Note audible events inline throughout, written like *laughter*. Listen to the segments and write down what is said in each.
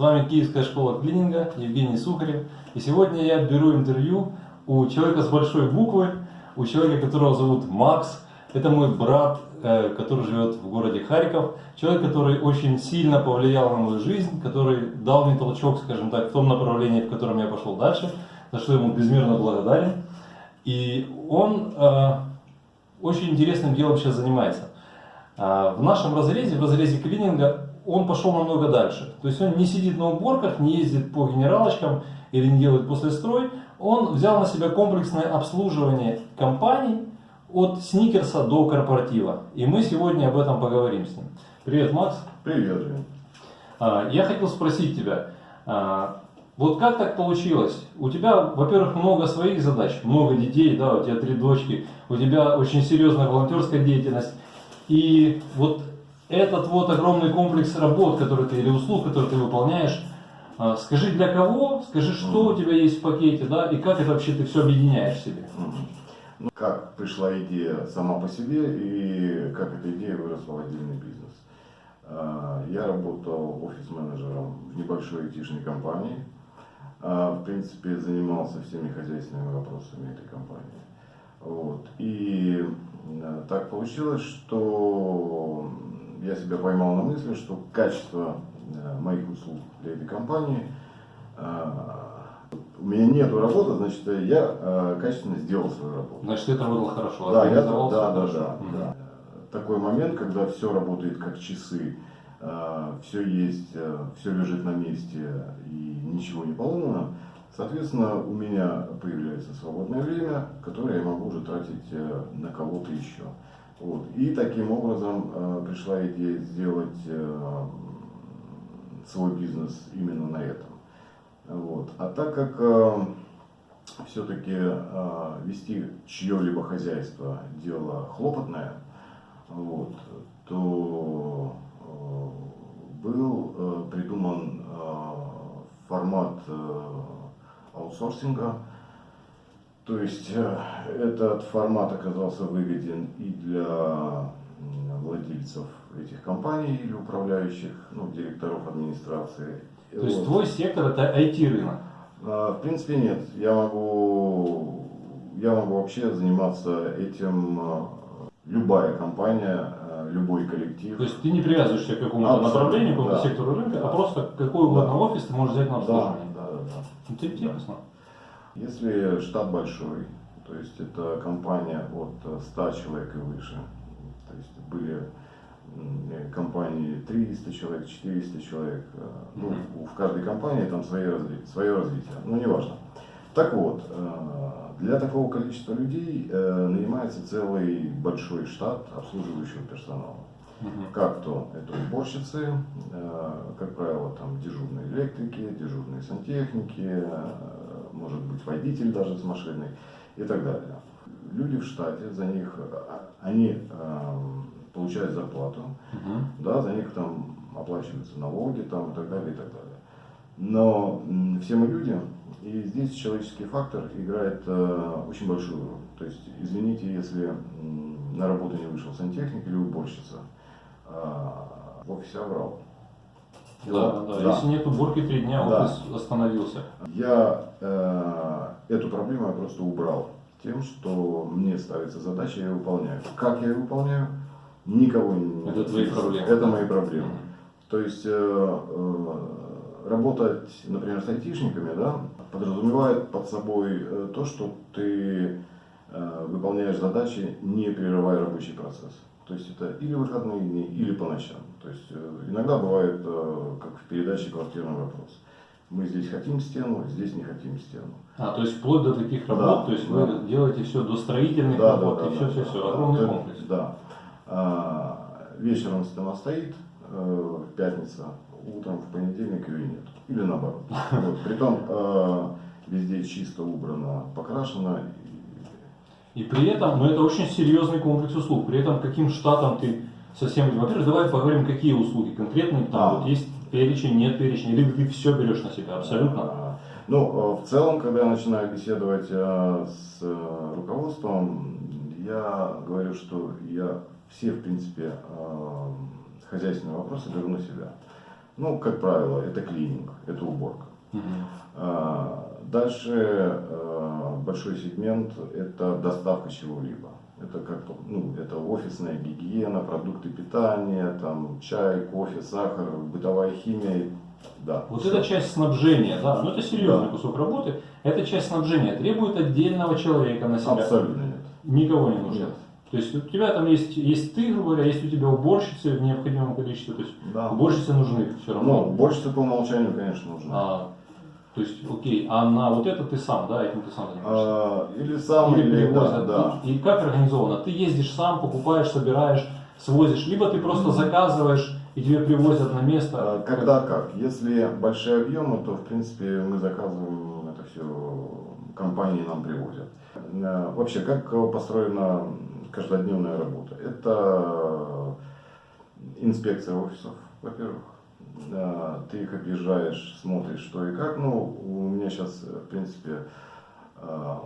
вами Киевская школа клининга, Евгений Сухарев. И сегодня я беру интервью у человека с большой буквы, у человека, которого зовут Макс. Это мой брат, э, который живет в городе Харьков. Человек, который очень сильно повлиял на мою жизнь, который дал мне толчок, скажем так, в том направлении, в котором я пошел дальше, за что ему безмерно благодарен. И он э, очень интересным делом сейчас занимается. Э, в нашем разрезе, в разрезе клининга, он пошел намного дальше. То есть он не сидит на уборках, не ездит по генералочкам или не делает послестрой. Он взял на себя комплексное обслуживание компаний от сникерса до корпоратива. И мы сегодня об этом поговорим с ним. Привет, Макс. Привет, Жень. А, я хотел спросить тебя, а, вот как так получилось? У тебя, во-первых, много своих задач, много детей, да, у тебя три дочки, у тебя очень серьезная волонтерская деятельность. И вот этот вот огромный комплекс работ, который ты, или услуг, которые ты выполняешь, а, скажи для кого, скажи, что у тебя есть в пакете, да, и как это вообще ты все объединяешь в себе. Ну, как пришла идея сама по себе и как эта идея выросла в отдельный бизнес. А, я работал офис-менеджером в небольшой айтишной компании. А, в принципе, занимался всеми хозяйственными вопросами этой компании. Вот. И так получилось, что я себя поймал на мысли, что качество э, моих услуг для этой компании, э, у меня нету работы, значит, я э, качественно сделал свою работу. Значит, ты работал хорошо, да, я, да, да, да, да. Такой момент, когда все работает как часы, все есть, все лежит на месте и ничего не поломано, соответственно, у меня появляется свободное время, которое я могу уже тратить на кого-то еще. Вот. И таким образом э, пришла идея сделать э, свой бизнес именно на этом. Вот. А так как э, все-таки э, вести чье-либо хозяйство дело хлопотное, вот, то э, был э, придуман э, формат э, аутсорсинга, то есть э, этот формат оказался выгоден и для владельцев этих компаний или управляющих, ну, директоров администрации. То есть твой сектор это IT-рынок? А, в принципе нет. Я могу, я могу вообще заниматься этим э, любая компания, э, любой коллектив. То есть ты не привязываешься к какому-то направлению, к какому-то да. сектору рынка, а просто какой угодно да. офис ты можешь взять на обслуживание. Да, да, да. Это интересно. Да. Если штат большой, то есть это компания от 100 человек и выше, то есть были компании 300 человек, 400 человек, э, ну, в каждой компании там свое, свое развитие, ну неважно. Так вот, э, для такого количества людей э, нанимается целый большой штат обслуживающего персонала. Как то это уборщицы, как правило, там дежурные электрики, дежурные сантехники, может быть водитель даже с машиной и так далее. Люди в штате, за них, а, они э, получают зарплату, угу. да, за них там оплачиваются налоги там, и так далее, и так далее. Но все мы люди, и здесь человеческий фактор играет э, очень большую роль. То есть, извините, если на работу не вышел сантехник или уборщица, э, в офисе оврал. Да, да, да. Если нет уборки три дня, да. офис остановился. Я э, эту проблему я просто убрал тем, что мне ставится задача, я ее выполняю. Как я ее выполняю, никого не Это твои проблемы. Это мои проблемы. То есть э, э, работать, например, с айтишниками, да, подразумевает под собой э, то, что ты э, выполняешь задачи, не прерывая рабочий процесс. То есть это или выходные дни, или по ночам. То есть э, иногда бывает, э, как в передаче «Квартирный вопрос». Мы здесь хотим стену, здесь не хотим стену. А, то есть вплоть до таких работ, да, то есть да. вы делаете все до строительных да, работ да, да, и все, да, все, да, все, огромный да, комплекс. Да. А, вечером стена стоит, э, пятница, утром в понедельник ее нет. Или наоборот. *laughs* Вот. Притом э, везде чисто убрано, покрашено. И при этом, ну это очень серьезный комплекс услуг. При этом каким штатом ты совсем... Во-первых, давай поговорим, какие услуги конкретные. Там а. вот есть перечень, нет перечня, или ты все берешь на себя абсолютно? Ну, э, в целом, когда я начинаю беседовать э, с э, руководством, я говорю, что я все, в принципе, хозяйственные вопросы беру на себя. Ну, как правило, это клининг, это уборка. Мгм. А, Дальше э, большой сегмент – это доставка чего-либо. Это как ну, это офисная гигиена, продукты питания, там чай, кофе, сахар, бытовая химия. Да. Вот всё. эта часть снабжения, да, ну это серьезный Да. кусок работы. Эта часть снабжения требует отдельного человека на себя. Абсолютно нет. Никого не нужно. Нет. То есть у тебя там есть, есть ты, грубо говоря, есть у тебя уборщицы в необходимом количестве. То есть Да. уборщицы нужны все равно. Ну, больше по умолчанию, конечно, нужно. А, то есть, окей, а на вот это ты сам, да, этим ты сам занимаешься? А, или сам, Или или, да, привозят. да. И как организовано? Ты ездишь сам, покупаешь, собираешь, свозишь, либо ты просто заказываешь и тебе привозят на место. А, Когда как? Если большие объемы, то в принципе мы заказываем это все, компании нам привозят. Э, Вообще, как э, построена каждодневная работа? Это инспекция офисов, во-первых. Э, Ты их объезжаешь, смотришь, что и как. Ну, у меня сейчас, в принципе, э,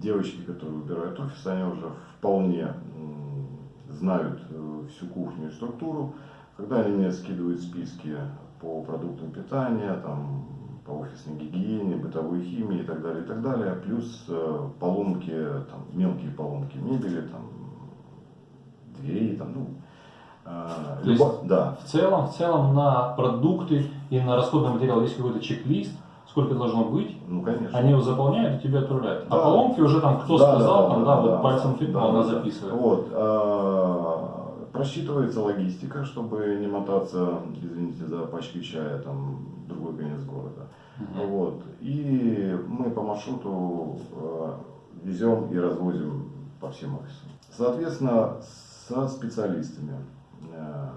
девочки, которые убирают офис, они уже вполне знают э, всю кухню и структуру. Когда они мне скидывают списки по продуктам питания, там, по офисной гигиене, бытовой химии и так далее, и так далее, плюс э, поломки, там, мелкие поломки мебели, там, дверей, там, ну, э, То есть- да, В целом, в целом на продукты и на расходный материал есть какой-то чек-лист, сколько должно быть. ну, конечно. Они его заполняют и тебе отправляют. А Да. поломки уже там кто Да, сказал, да, там, да, да, да, вот пальцем тыкнул, да, она да. записывает. Вот. а, Просчитывается логистика, чтобы не мотаться, извините за пачкой чая, там, другой конец города. Мгм. Вот. И мы по маршруту э, везем и развозим по всем офисам. Соответственно, со специалистами э,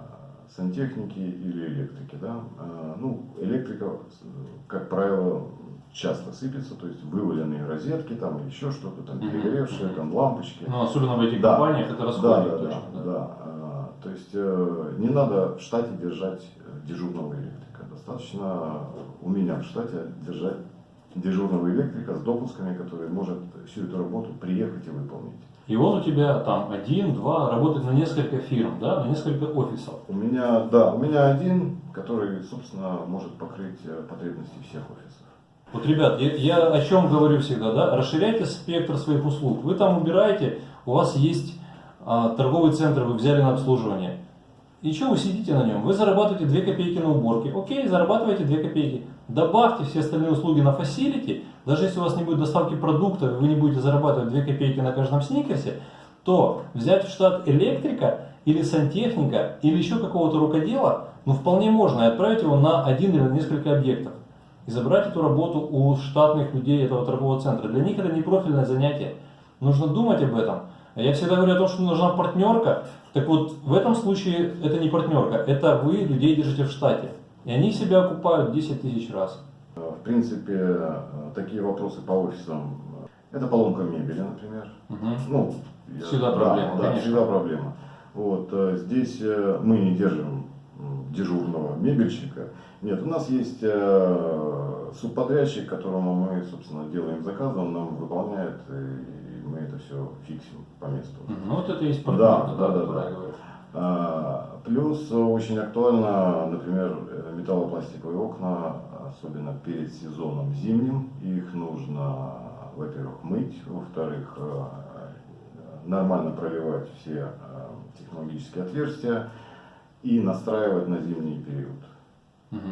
сантехники или электрики. Да? Э, Ну, электрика, как правило, часто сыпется, то есть вываленные розетки, там еще что-то, там перегоревшие, там лампочки. Ну, особенно в этих Да. компаниях это Да, расходник да, точно. да, да. А, То есть э, не надо в штате держать э, дежурного электрика. Достаточно у меня в штате держать дежурного электрика с допусками, который может всю эту работу приехать и выполнить. И он у тебя там один, два, работает на несколько фирм, да, на несколько офисов. У меня, да, у меня один, который, собственно, может покрыть э, потребности всех офисов. Вот, ребят, я, я о чем говорю всегда, да, расширяйте спектр своих услуг. Вы там убираете, у вас есть а, торговый центр, вы взяли на обслуживание. И что вы сидите на нем? Вы зарабатываете 2 копейки на уборке. Окей, зарабатываете 2 копейки. Добавьте все остальные услуги на фасилити. Даже если у вас не будет доставки продуктов, вы не будете зарабатывать 2 копейки на каждом сникерсе, то взять в штат электрика или сантехника или еще какого-то рукодела, ну вполне можно и отправить его на один или несколько объектов и забрать эту работу у штатных людей этого торгового центра. Для них это не профильное занятие. Нужно думать об этом. Я всегда говорю о том, что нужна партнерка. Так вот, в этом случае это не партнерка, это вы людей держите в штате. И они себя окупают 10 тысяч раз. В принципе, такие вопросы по офисам. Это поломка мебели, например. Мгм. Ну, Всегда да, проблема, Да, конечно. всегда проблема. Вот, э, здесь э, мы не держим дежурного мебельщика. Нет, у нас есть э, субподрядчик, которому мы, собственно, делаем заказ, он нам выполняет, и мы это все фиксим по месту. Ну вот это и есть Да, партнерка, да, да, которой да. А, Плюс очень актуально, например, металлопластиковые окна, особенно перед сезоном зимним. Их нужно, во-первых, мыть, во-вторых, э, нормально проливать все э, технологические отверстия и настраивать на зимний период.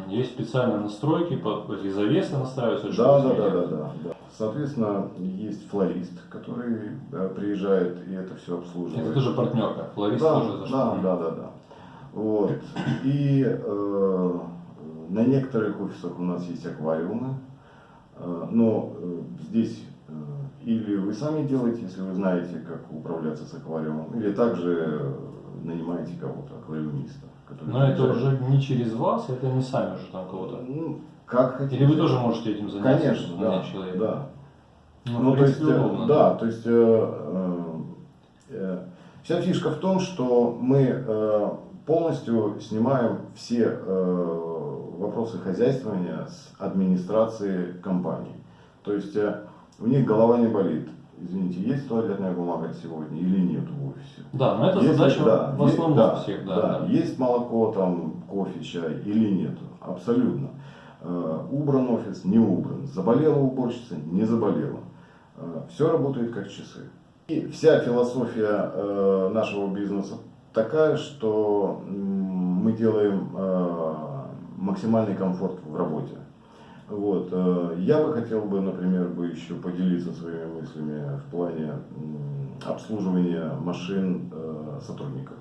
Есть специальные настройки, по- эти завесы настраиваются. Да, да, да, да, да. Соответственно, есть флорист, который приезжает и это все обслуживает. Это тоже партнерка. Флорист да, тоже зашел. да, да, да, да. Вот. И э, на некоторых офисах у нас есть аквариумы, Э, но э, здесь э, или вы сами делаете, если вы знаете, как управляться с аквариумом, или также э, нанимаете кого-то, аквариумиста. Но это уже не через вас, это не сами уже там кого-то. Ну, как хотите. Или вы тоже можете этим заняться? Конечно, да, нанять человека? да. Ну, Ну, то есть, принципе, э, удобно. да, то есть э, э, э, вся фишка в том, что мы э, полностью снимаем все э, вопросы хозяйствования с администрации компании. То есть э, у них голова не болит. извините, есть туалетная бумага сегодня или нет в офисе. Да, но это Если- задача да, в основном есть, да, всех, да. да, да. Есть молоко, там, кофе, чай или нет. Абсолютно. Э, Убран офис, не убран. Заболела уборщица, не заболела. Все работает как часы. И вся философия э, нашего бизнеса такая, что мы делаем э, максимальный комфорт в работе. Вот. э, Я бы хотел бы, например, бы еще поделиться своими мыслями в плане обслуживания машин э, сотрудников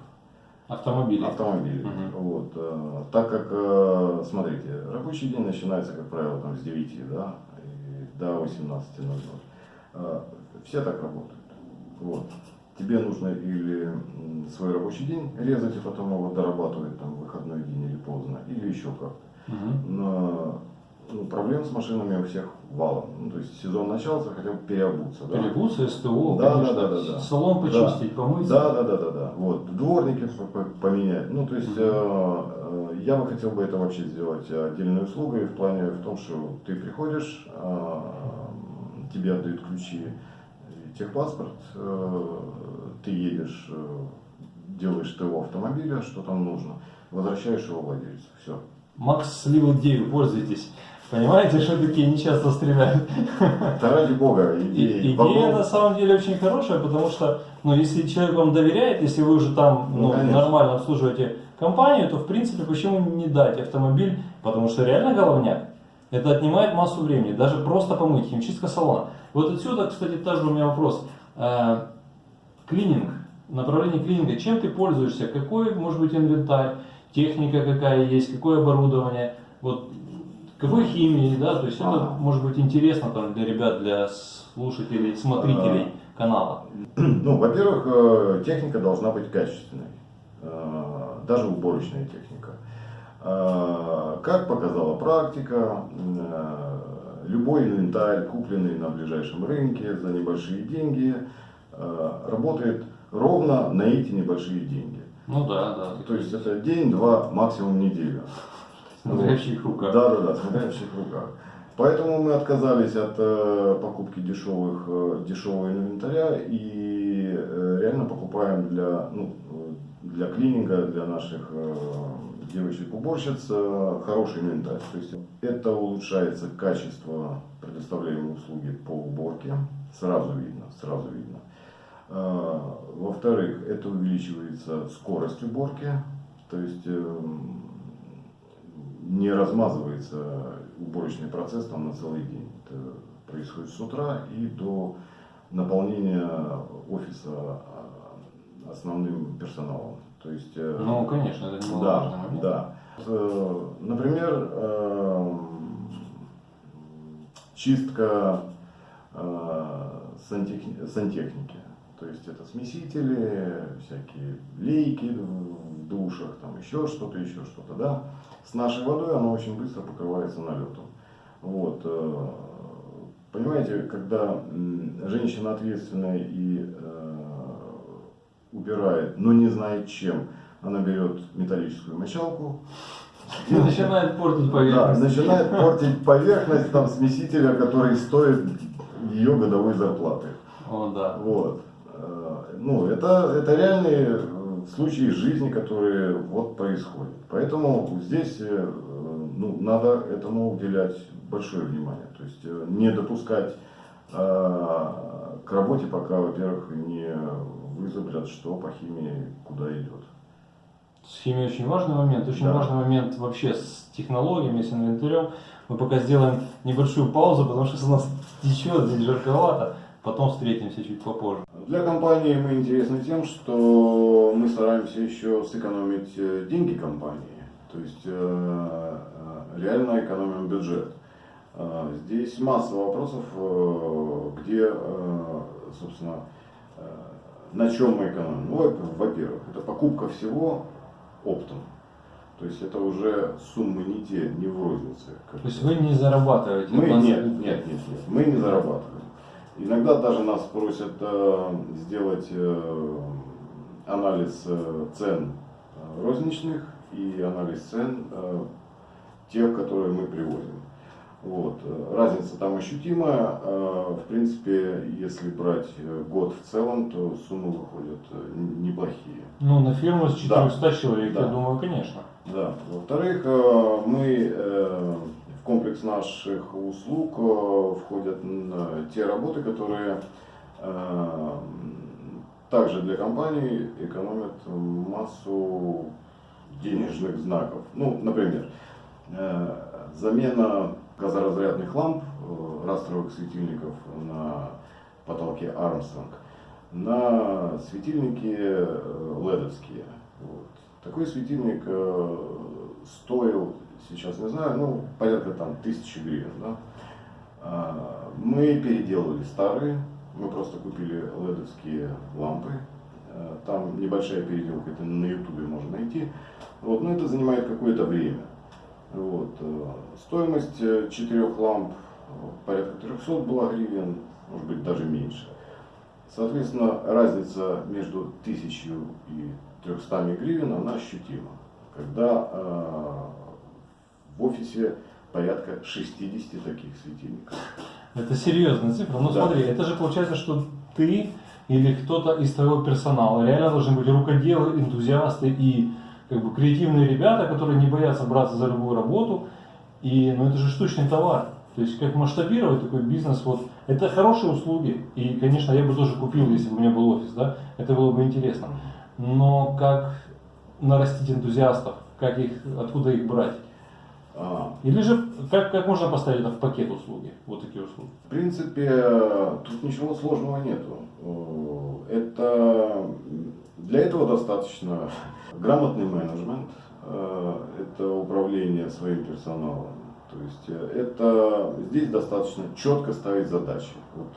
Автомобили. автомобилей. Мгм. Вот, э, так как, э, смотрите, рабочий день начинается, как правило, там, с 9 да, и до 18.00. Э, все так работают. Вот. Тебе нужно или свой рабочий день резать и потом его дорабатывать там, в выходной день или поздно, или еще как-то. Мгм. Но ну, проблем с машинами у всех валом. Ну, то есть сезон начался, хотел бы переобуться. Да? Перегусы, СТО, Да, конечно, да, да, да, да. салон почистить, помыть. Да, да, да, да, да. Вот, дворники поменять. Ну, то есть, Мгм. э, э, я бы хотел бы это вообще сделать отдельной услугой в плане в том, что ты приходишь, э, тебе отдают ключи, и техпаспорт, э, ты едешь, э, делаешь ТО автомобиля, что там нужно, возвращаешь его владельцу. Все. Макс слил идею, пользуйтесь. Понимаете, что такие не часто стреляют. Да ради бога, И- идеи Идея на самом деле очень хорошая, потому что, ну, если человек вам доверяет, если вы уже там Ну, ну, конечно. нормально обслуживаете компанию, то в принципе почему не дать автомобиль, потому что реально головняк. Это отнимает массу времени, даже просто помыть, химчистка салона. Вот отсюда, кстати, тоже у меня вопрос. Э, Клининг, направление клининга, чем ты пользуешься, какой может быть инвентарь, техника какая есть, какое оборудование, вот какой химии, да, то есть это Ага. может быть интересно там для ребят, для слушателей, смотрителей канала. *clears throat* Ну, во-первых, э, техника должна быть качественной, э, даже уборочная техника. Э, Как показала практика, любой инвентарь, купленный на ближайшем рынке за небольшие деньги, работает ровно на эти небольшие деньги. Ну да, да. То есть это день, два, максимум неделя. Смотря в руках. Да, да, да, в чьих руках. Поэтому мы отказались от э, покупки дешевых, э, дешевого инвентаря и э, реально покупаем для, ну, для клининга, для наших девочек-уборщиц хороший инвентарь. То есть это улучшается качество предоставляемой услуги по уборке. Сразу видно, сразу видно. Во-вторых, это увеличивается скорость уборки. То есть эм, не размазывается уборочный процесс там на целый день. Это происходит с утра и до наполнения офиса а, основным персоналом. То есть, э, Ну, конечно, это немаловажный да, момент. да. Э, Например, эм, чистка э, сантех- сантехники. То есть это смесители, всякие лейки в душах, там еще что-то, еще что-то, да. С нашей водой она очень быстро покрывается налетом. Вот. э, Понимаете, когда женщина ответственная и э, убирает, но не знает чем, она берет металлическую мочалку, И начинает портить да, поверхность. начинает портить поверхность там смесителя, который стоит ее годовой зарплаты. О, да. Вот. Э, Ну, это, это реальные э, случаи жизни, которые вот происходят. Поэтому здесь э, ну, надо этому уделять большое внимание. То есть не допускать к работе, пока, во-первых, не вызубрят, что по химии куда идет. С химией очень важный момент. Очень Да. важный момент вообще с технологиями, с инвентарем. Мы пока сделаем небольшую паузу, потому что у нас *laughs* течет, здесь жарковато. Потом встретимся чуть попозже. Для компании мы интересны тем, что мы стараемся еще сэкономить э, деньги компании. То есть э, э, реально экономим бюджет. Здесь масса вопросов, где, собственно, на чем мы экономим. Ну, во- во-первых, это покупка всего оптом. То есть это уже суммы не те, не в рознице. То есть вы не зарабатываете. мы нет, нет, нет, нет, мы не зарабатываем. Иногда даже нас просят э, сделать э, анализ э, цен розничных и анализ цен тех, которые мы привозим. Вот. Разница там ощутимая. В принципе, если брать год в целом, то суммы выходят неплохие. Ну, на фирму с 400 человек, Да. я думаю, конечно. Да. Во-вторых, мы комплекс наших услуг э, входят м, те работы, которые э, также для компаний экономят массу денежных знаков. Ну, например, э, замена газоразрядных ламп, э, растровых светильников на потолке Армстронг на светильники э, ледовские. Вот. Такой светильник э, стоил, сейчас не знаю, ну, порядка там тысячи гривен. Да? А, Мы переделывали старые, мы просто купили ледовские лампы. Э, Там небольшая переделка, это на ютубе можно найти. Вот, но это занимает какое-то время. Вот. э, Стоимость э, четырех ламп порядка 300 была гривен, может быть даже меньше. Соответственно, разница между 1000 и 300 гривен, она ощутима. Когда в офисе порядка 60 таких светильников. Это серьезная цифра. Ну Да. смотри, это же получается, что ты или кто-то из твоего персонала реально должны быть рукоделы, энтузиасты и как бы креативные ребята, которые не боятся браться за любую работу. И ну это же штучный товар. То есть как масштабировать такой бизнес, вот это хорошие услуги. И, конечно, я бы тоже купил, если бы у меня был офис, да, это было бы интересно. Но как нарастить энтузиастов, как их, откуда их брать? А, Или же как, как можно поставить это в пакет услуги, вот такие услуги? В принципе, тут ничего сложного нету. Э, Это для этого достаточно *laughs* грамотный менеджмент, э, это управление своим персоналом. То есть э, это здесь достаточно четко ставить задачи. Вот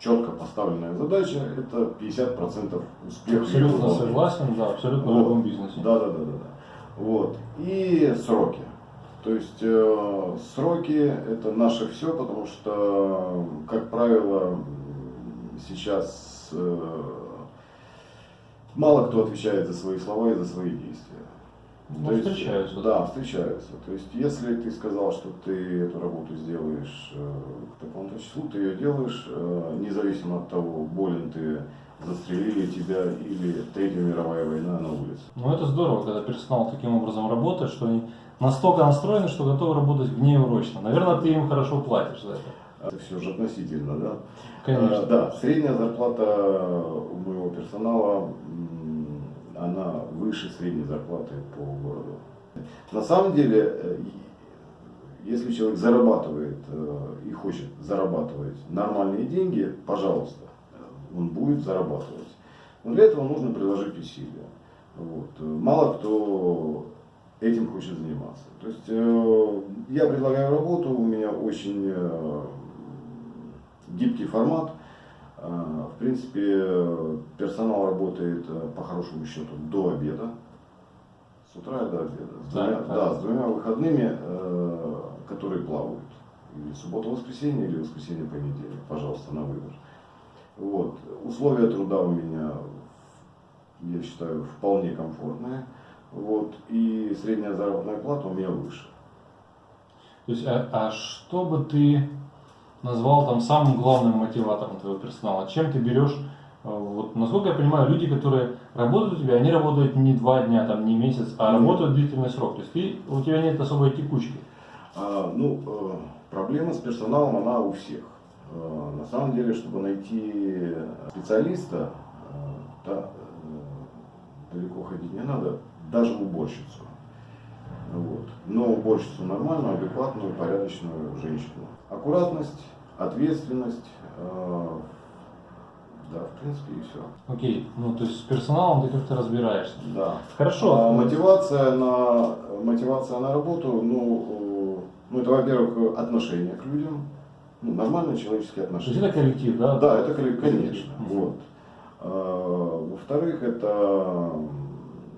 четко поставленная задача это 50% успеха. Абсолютно согласен, да, абсолютно в Вот. любом бизнесе. Да, да, да, да, да. Вот. И сроки. То есть э, сроки это наше все, потому что, как правило, сейчас э, мало кто отвечает за свои слова и за свои действия. Ну, То есть, встречаются. Да, встречаются. То есть, если ты сказал, что ты эту работу сделаешь э, к такому-то числу, ты ее делаешь, э, независимо от того, болен ты, застрелили тебя или Третья мировая война на улице. Ну это здорово, когда персонал таким образом работает, что они настолько настроены, что готовы работать внеурочно. Наверное, ты им хорошо платишь за это. Это все же относительно, да? Конечно. Э, Да, средняя зарплата у моего персонала, она выше средней зарплаты по городу. На самом деле, э, если человек зарабатывает э, и хочет зарабатывать нормальные деньги, пожалуйста, он будет зарабатывать. Но для этого нужно приложить усилия. Вот. Мало кто этим хочет заниматься. То есть э, я предлагаю работу, у меня очень э, гибкий формат. Э, В принципе, персонал работает э, по хорошему счету до обеда. С утра и до обеда. С двумя, так. да, с двумя выходными, э, которые плавают. Или суббота-воскресенье, или воскресенье-понедельник. Пожалуйста, на выбор. Вот. Условия труда у меня, я считаю, вполне комфортные. Вот. И средняя заработная плата у меня выше. То есть, а, а что бы ты назвал там самым главным мотиватором твоего персонала? Чем ты берешь? э, Вот, насколько я понимаю, люди, которые работают у тебя, они работают не два дня, там, не месяц, а работают длительный срок. То есть ты, у тебя нет особой текучки. А, ну, э, проблема с персоналом, она у всех. Э, на самом деле, чтобы найти специалиста, э, да, э, далеко ходить не надо, даже уборщицу. Вот. Но уборщицу нормальную, адекватную, порядочную женщину. Аккуратность, ответственность, да, в принципе, и все. Окей, ну то есть с персоналом ты как-то разбираешься. Да. Хорошо. А мотивация на, мотивация на работу, ну, ну это, во-первых, отношение к людям, ну, нормальные человеческие То есть отношения. это коллектив, да? Да, это коллек- конечно. Мгм. Вот. А, Во-вторых, это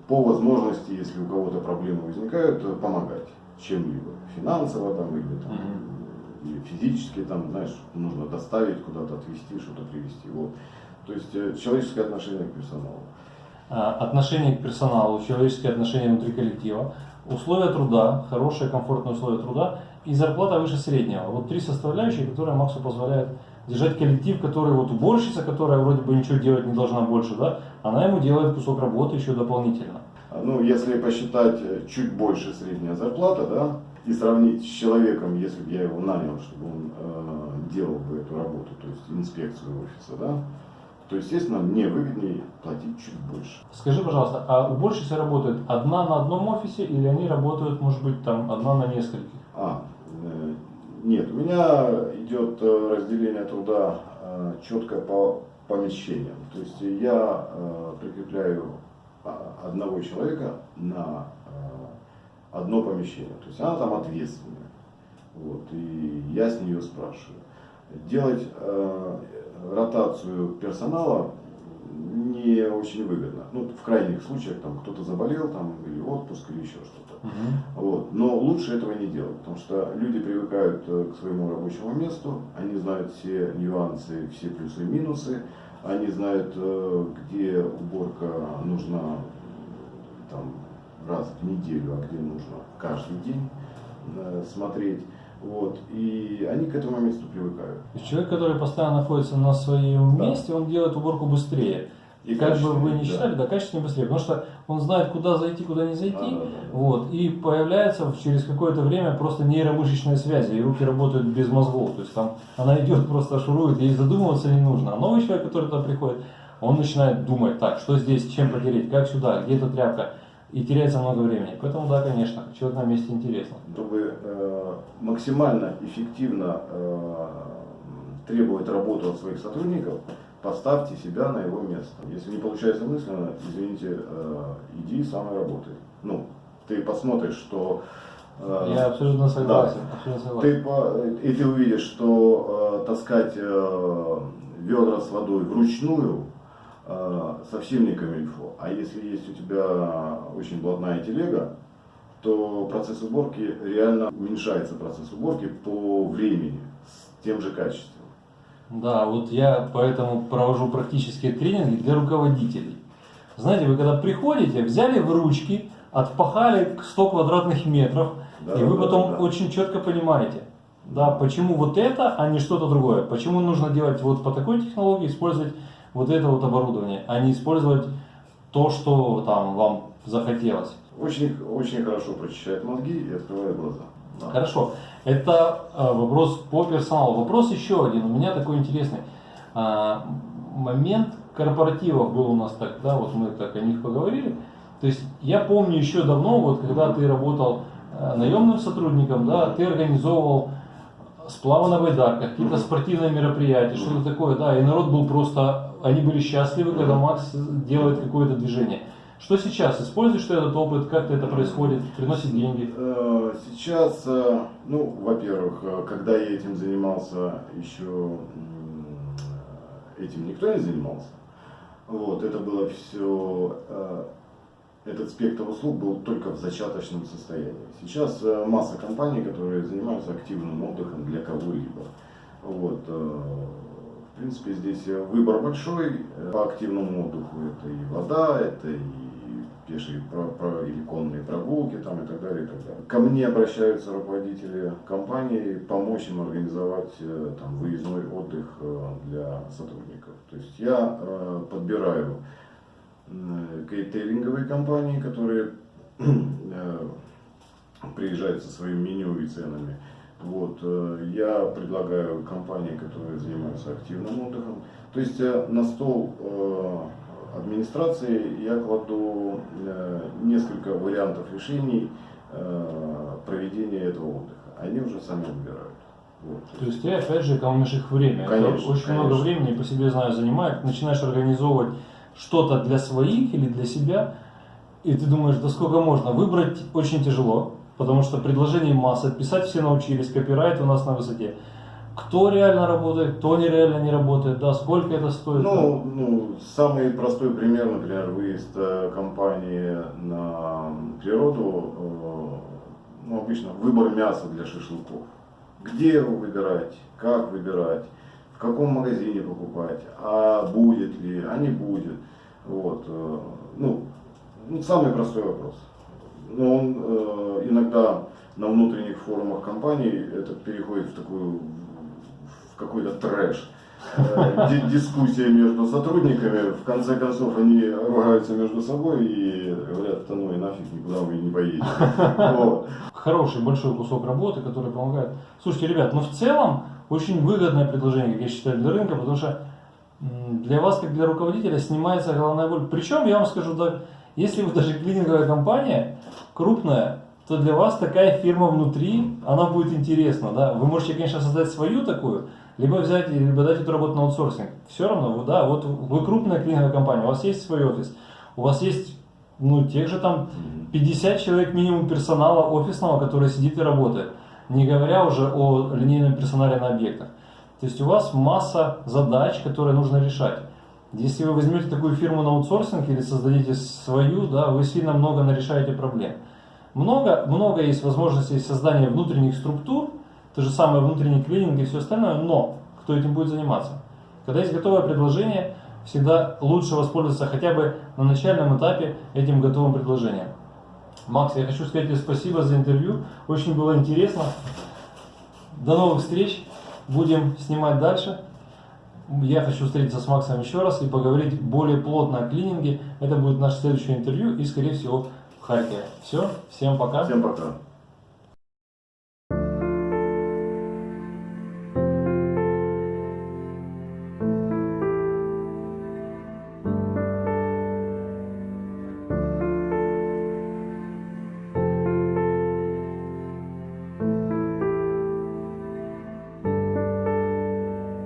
по возможности, если у кого-то проблемы возникают, помогать чем-либо. Финансово там или, там, Мгм. или физически, там, знаешь, нужно доставить, куда-то отвезти, что-то привезти. Вот. То есть э, человеческое отношение к персоналу. а, отношение к персоналу, человеческие отношения внутри коллектива, условия труда, хорошие, комфортные условия труда и зарплата выше среднего. Вот три составляющие, которые Максу позволяют держать коллектив, который вот уборщица, которая вроде бы ничего делать не должна больше, да, она ему делает кусок работы еще дополнительно. Ну, если посчитать э, чуть больше средняя зарплата, да, и сравнить с человеком, если бы я его нанял, чтобы он э, делал бы эту работу, то есть инспекцию офиса, да, то, естественно, мне выгоднее платить чуть больше. Скажи, пожалуйста, а уборщица работает одна на одном офисе или они работают, может быть, там одна на нескольких? А, э, нет, у меня идет э, разделение труда э, четко по помещениям. То есть я прикрепляю а, одного человека на одно помещение. То есть она там ответственная. Вот, и я с нее спрашиваю. Делать ротацию персонала не очень выгодно. Ну, в крайних случаях там кто-то заболел, там, или отпуск, или еще что-то. Угу. Вот. Но лучше этого не делать, потому что люди привыкают э, к своему рабочему месту, они знают все нюансы, все плюсы и минусы, они знают, э, где уборка нужна там, раз в неделю, а где нужно каждый день э, смотреть. Вот, и они к этому месту привыкают. То есть человек, который постоянно находится на своем Да. месте, он делает уборку быстрее. И как бы вы не считали, да, качественнее быстрее, потому что он знает, куда зайти, куда не зайти. Да, да, да. Вот, и появляется через какое-то время просто нейромышечная связь, и руки работают без мозгов. То есть там она идет, просто шурует, ей задумываться не нужно. А новый человек, который туда приходит, он начинает думать, так, что здесь, чем потереть, как сюда, где эта тряпка. И теряется много времени. Поэтому, да, конечно, человек на месте интересно. Чтобы э, максимально эффективно э, требовать работу от своих сотрудников, поставьте себя на его место. Если не получается мысленно, извините, э, иди сам и работай. Ну, ты посмотришь, что э, Я абсолютно согласен. Абсолютно согласен. ты и ты увидишь, что э, таскать ведра с водой вручную совсем не камильфо. А если есть у тебя очень блатная телега, то процесс уборки реально уменьшается процесс уборки по времени с тем же качеством. Да, вот я поэтому провожу практические тренинги для руководителей. Знаете, вы когда приходите, взяли в ручки, отпахали 100 квадратных метров, Да, и вы да, потом да. очень четко понимаете, да, почему вот это, а не что-то другое. Почему нужно делать вот по такой технологии, использовать вот это вот оборудование, а не использовать то, что там вам захотелось. Очень, очень хорошо прочищает мозги и открывает глаза. Да. Хорошо. Это э, вопрос по персоналу. Вопрос еще один. У меня такой интересный. А, момент корпоративов был у нас так, да, вот мы так о них поговорили. То есть я помню еще давно, вот когда ты работал э, наемным сотрудником, да, ты организовывал сплавы на байдарках, какие-то спортивные мероприятия, что-то такое, да, и народ был просто, они были счастливы, когда Макс делает какое-то движение. Что сейчас? Используешь ты этот опыт? Как это происходит? Приносит деньги? Э, Сейчас, э, ну, во-первых, э, когда я этим занимался, еще этим никто не занимался. Вот, это было все, этот спектр услуг был только в зачаточном состоянии. Сейчас масса компаний, которые занимаются активным отдыхом для кого-либо. Вот, в принципе, здесь выбор большой. По активному отдыху это и вода, это и пешие про- про- или конные прогулки там, и так далее, и так далее. Ко мне обращаются руководители компании помочь им организовать э, там, выездной отдых э, для сотрудников. То есть я э, подбираю кейтеринговые компании, которые *clears throat* приезжают со своим меню и ценами. Вот, я предлагаю компании, которые занимаются активным отдыхом. То есть на стол администрации я кладу э, несколько вариантов решений э, проведения этого отдыха. Они уже сами выбирают. Вот. То есть ты опять же экономишь их время. Это Конечно, очень конечно. много времени, по себе знаю, занимает. Начинаешь организовывать что-то для своих или для себя, и ты думаешь, да сколько можно. Выбрать очень тяжело, потому что предложений масса, писать все научились, копирайт у нас на высоте. Кто реально работает, кто нереально не работает, да, сколько это стоит. Ну, ну, самый простой пример, например, выезд э, компании на природу, э, ну, обычно выбор мяса для шашлыков. Где его выбирать, как выбирать, в каком магазине покупать, а будет ли, а не будет. Вот. э, ну, ну, самый простой вопрос. Но он иногда на внутренних форумах компаний это переходит в такую какой-то трэш. Э, ди- Дискуссия между сотрудниками, в конце концов они ругаются между собой и говорят, да ну и нафиг, никуда вы не поедете. Хороший большой кусок работы, который помогает. Слушайте, ребят, ну в целом очень выгодное предложение, как я считаю, для рынка, потому что для вас, как для руководителя, снимается головная боль. Причем, я вам скажу, да, если вы даже клининговая компания, крупная, то для вас такая фирма внутри, она будет интересна. Да? Вы можете, конечно, создать свою такую, либо взять, либо дать эту работу на аутсорсинг. Все равно, вы, да, вот вы крупная клининговая компания, у вас есть свой офис, у вас есть, ну, тех же там 50 человек минимум персонала офисного, который сидит и работает. Не говоря уже о линейном персонале на объектах. То есть у вас масса задач, которые нужно решать. Если вы возьмете такую фирму на аутсорсинг или создадите свою, да, вы сильно много нарешаете проблем. Много, много есть возможностей создания внутренних структур, то же самое внутренний клининг и все остальное, но кто этим будет заниматься? Когда есть готовое предложение, всегда лучше воспользоваться хотя бы на начальном этапе этим готовым предложением. Макс, я хочу сказать тебе спасибо за интервью. Очень было интересно. До новых встреч. Будем снимать дальше. Я хочу встретиться с Максом еще раз и поговорить более плотно о клининге. Это будет наше следующее интервью и, скорее всего, в Харькове. Все, всем пока. Всем пока.